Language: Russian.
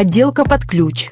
Отделка под ключ.